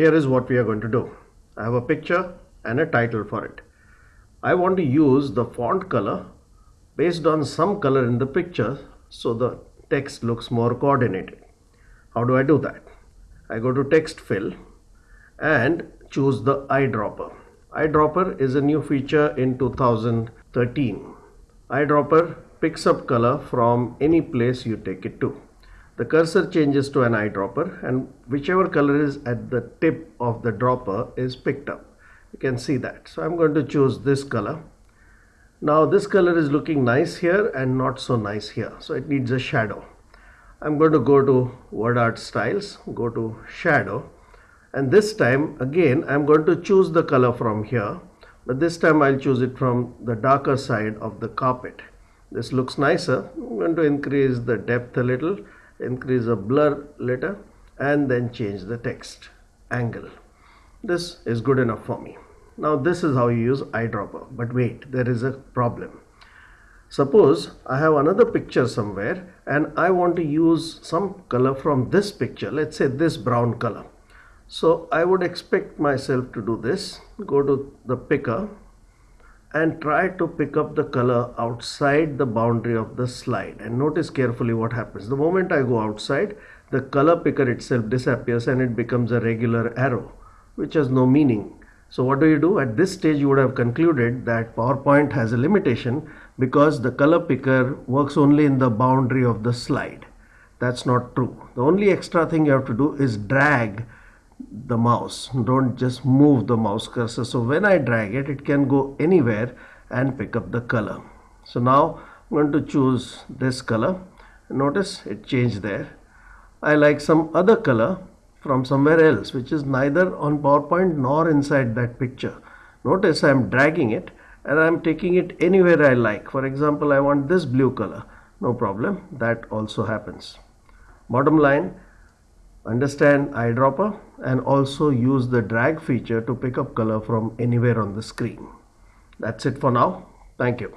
Here is what we are going to do. I have a picture and a title for it. I want to use the font color based on some color in the picture so the text looks more coordinated. How do I do that? I go to text fill and choose the eyedropper. Eyedropper is a new feature in 2013. Eyedropper picks up color from any place you take it to. The cursor changes to an eyedropper and whichever color is at the tip of the dropper is picked up. You can see that. So I'm going to choose this color. Now this color is looking nice here and not so nice here. So it needs a shadow. I'm going to go to word art styles, go to shadow and this time again I'm going to choose the color from here but this time I'll choose it from the darker side of the carpet. This looks nicer. I'm going to increase the depth a little, increase the blur later and then change the text angle. This is good enough for me. Now this is how you use eyedropper but wait there is a problem. Suppose I have another picture somewhere and I want to use some color from this picture, let's say this brown color. So I would expect myself to do this, go to the picker and try to pick up the color outside the boundary of the slide and notice carefully what happens. The moment I go outside, the color picker itself disappears and it becomes a regular arrow which has no meaning. So what do you do? At this stage you would have concluded that PowerPoint has a limitation because the color picker works only in the boundary of the slide. That's not true. The only extra thing you have to do is drag the mouse. Don't just move the mouse cursor. So when I drag it, it can go anywhere and pick up the color. So now I'm going to choose this color. Notice it changed there. I like some other color from somewhere else which is neither on PowerPoint nor inside that picture. Notice I'm dragging it and I'm taking it anywhere I like. For example, I want this blue color. No problem. That also happens. Bottom line, understand eyedropper and also use the drag feature to pick up color from anywhere on the screen. That's it for now. Thank you.